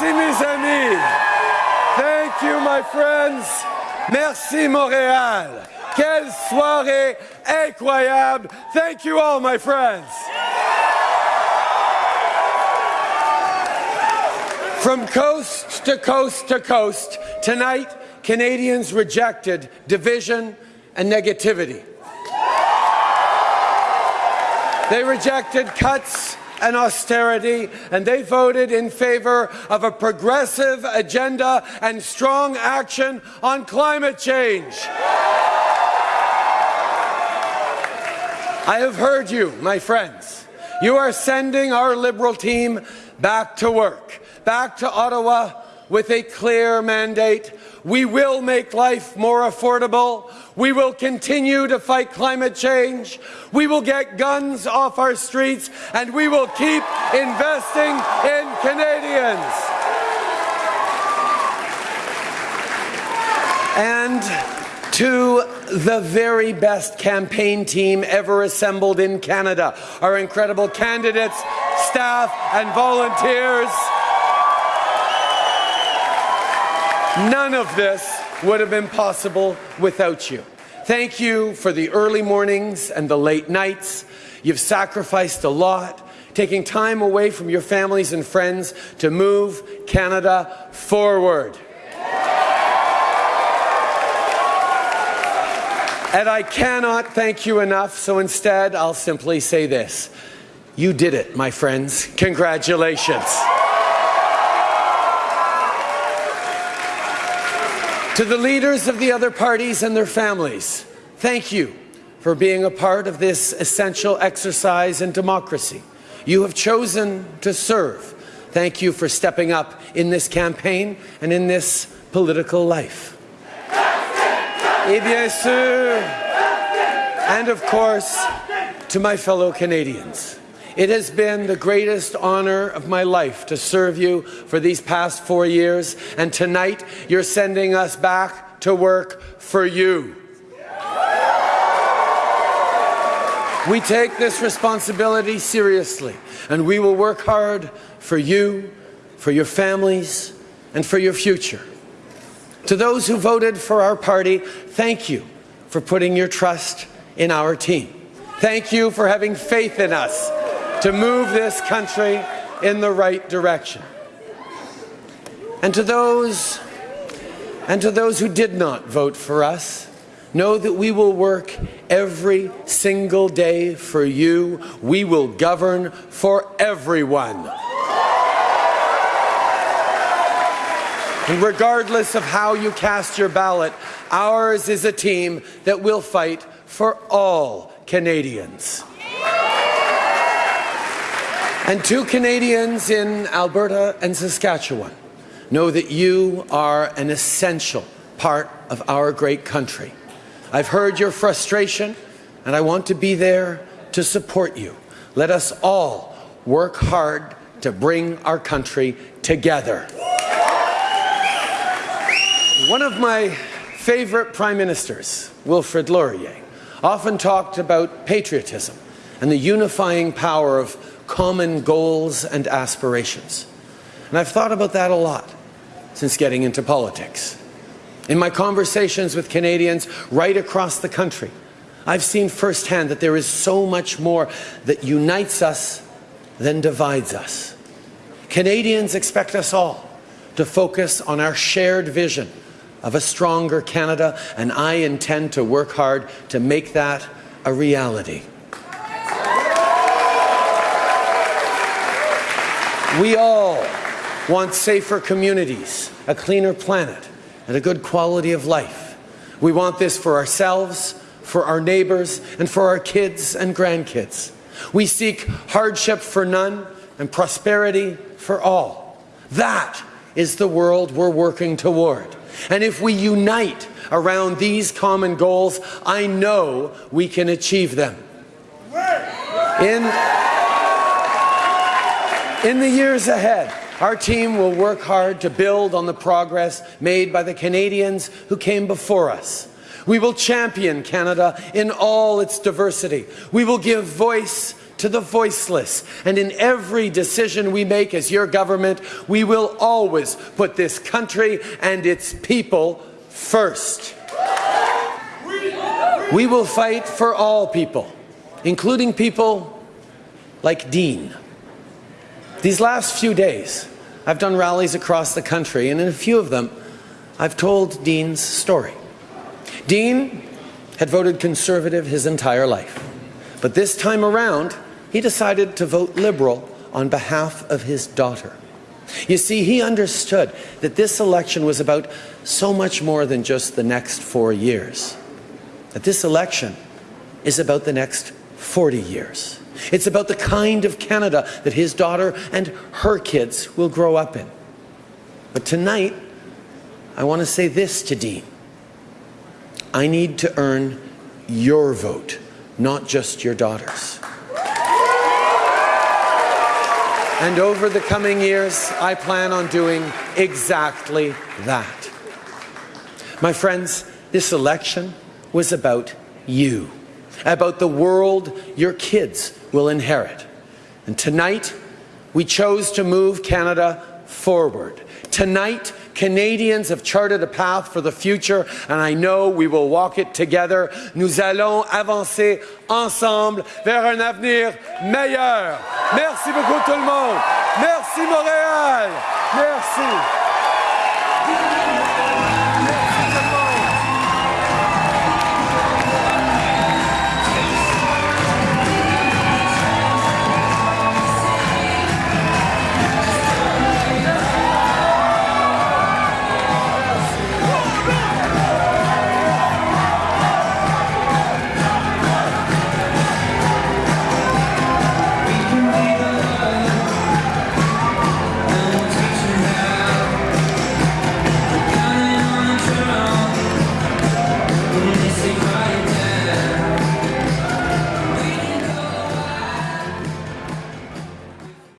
Merci, mes amis. Thank you, my friends. Merci, Montréal. Quelle soirée incroyable. Thank you all, my friends. From coast to coast to coast, tonight, Canadians rejected division and negativity. They rejected cuts and austerity, and they voted in favor of a progressive agenda and strong action on climate change. I have heard you, my friends. You are sending our Liberal team back to work, back to Ottawa with a clear mandate. We will make life more affordable. We will continue to fight climate change. We will get guns off our streets and we will keep investing in Canadians. And to the very best campaign team ever assembled in Canada, our incredible candidates, staff and volunteers. None of this would have been possible without you. Thank you for the early mornings and the late nights. You've sacrificed a lot, taking time away from your families and friends to move Canada forward. And I cannot thank you enough, so instead I'll simply say this. You did it, my friends. Congratulations. To the leaders of the other parties and their families, thank you for being a part of this essential exercise in democracy. You have chosen to serve. Thank you for stepping up in this campaign and in this political life. Et bien sûr, and of course, to my fellow Canadians. It has been the greatest honor of my life to serve you for these past four years, and tonight you're sending us back to work for you. We take this responsibility seriously, and we will work hard for you, for your families, and for your future. To those who voted for our party, thank you for putting your trust in our team. Thank you for having faith in us to move this country in the right direction. And to those and to those who did not vote for us, know that we will work every single day for you. We will govern for everyone. And regardless of how you cast your ballot, ours is a team that will fight for all Canadians. And to Canadians in Alberta and Saskatchewan know that you are an essential part of our great country. I've heard your frustration, and I want to be there to support you. Let us all work hard to bring our country together. One of my favorite prime ministers, Wilfrid Laurier, often talked about patriotism and the unifying power of common goals and aspirations. And I've thought about that a lot since getting into politics. In my conversations with Canadians right across the country, I've seen firsthand that there is so much more that unites us than divides us. Canadians expect us all to focus on our shared vision of a stronger Canada, and I intend to work hard to make that a reality. We all want safer communities, a cleaner planet, and a good quality of life. We want this for ourselves, for our neighbours, and for our kids and grandkids. We seek hardship for none and prosperity for all. That is the world we're working toward. And if we unite around these common goals, I know we can achieve them. In in the years ahead, our team will work hard to build on the progress made by the Canadians who came before us. We will champion Canada in all its diversity. We will give voice to the voiceless. And in every decision we make as your government, we will always put this country and its people first. We will fight for all people, including people like Dean. These last few days, I've done rallies across the country, and in a few of them, I've told Dean's story. Dean had voted Conservative his entire life, but this time around, he decided to vote Liberal on behalf of his daughter. You see, he understood that this election was about so much more than just the next four years. That this election is about the next 40 years. It's about the kind of Canada that his daughter and her kids will grow up in. But tonight, I want to say this to Dean. I need to earn your vote, not just your daughter's. And over the coming years, I plan on doing exactly that. My friends, this election was about you, about the world your kids will inherit. And tonight, we chose to move Canada forward. Tonight, Canadians have charted a path for the future, and I know we will walk it together. Nous allons avancer ensemble vers un avenir meilleur. Merci beaucoup tout le monde. Merci Montréal. Merci.